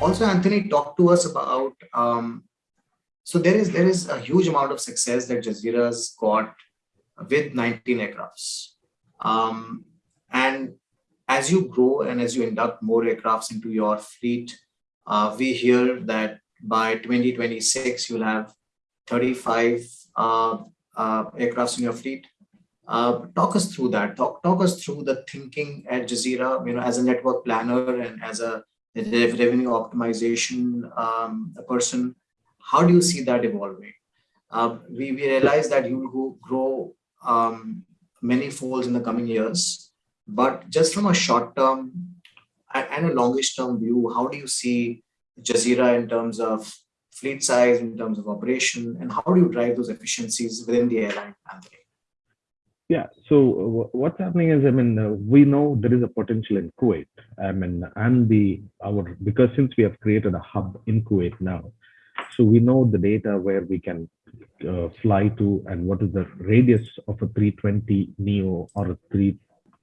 also, Anthony, talk to us about. Um, so there is there is a huge amount of success that Jazeera's got with 19 aircrafts, um, and as you grow and as you induct more aircrafts into your fleet, uh, we hear that by 2026 you'll have 35 uh, uh, aircrafts in your fleet. Uh, talk us through that. Talk talk us through the thinking at Jazeera. You know, as a network planner and as a revenue optimization um, person, how do you see that evolving? Uh, we, we realize that you will grow um, many folds in the coming years, but just from a short term and a longish term view, how do you see Jazeera in terms of fleet size, in terms of operation, and how do you drive those efficiencies within the airline, Anthony? Yeah. So uh, what's happening is, I mean, uh, we know there is a potential in Kuwait. I mean, and the our because since we have created a hub in Kuwait now, so we know the data where we can uh, fly to and what is the radius of a 320 neo or a 3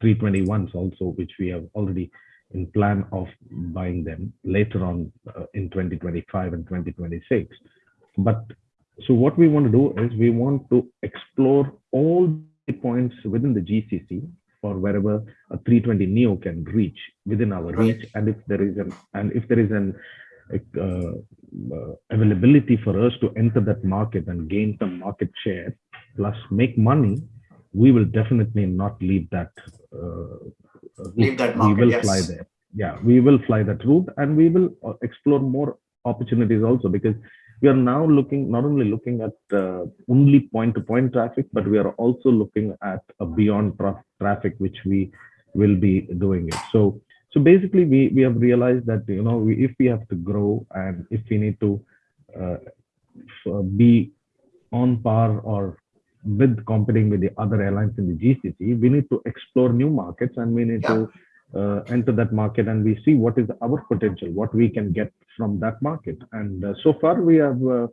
321s also, which we have already in plan of buying them later on uh, in 2025 and 2026. But so what we want to do is we want to explore all points within the GCC or wherever a 320 neo can reach within our reach. And if there is an and if there is an uh, uh, availability for us to enter that market and gain some market share plus make money we will definitely not leave that uh, leave that market, we will yes. fly there. Yeah we will fly that route and we will uh, explore more opportunities also because we are now looking not only looking at uh, only point-to-point traffic, but we are also looking at a beyond tra traffic, which we will be doing it. So, so basically, we we have realized that you know we, if we have to grow and if we need to uh, be on par or with competing with the other airlines in the GCC, we need to explore new markets and we need yeah. to uh, enter that market and we see what is our potential, what we can get from that market. And uh, so far we have, uh,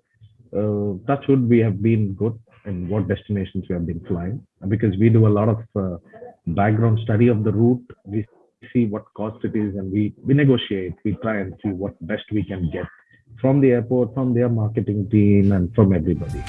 uh, we have been good in what destinations we have been flying because we do a lot of uh, background study of the route. We see what cost it is and we, we negotiate, we try and see what best we can get from the airport, from their marketing team and from everybody.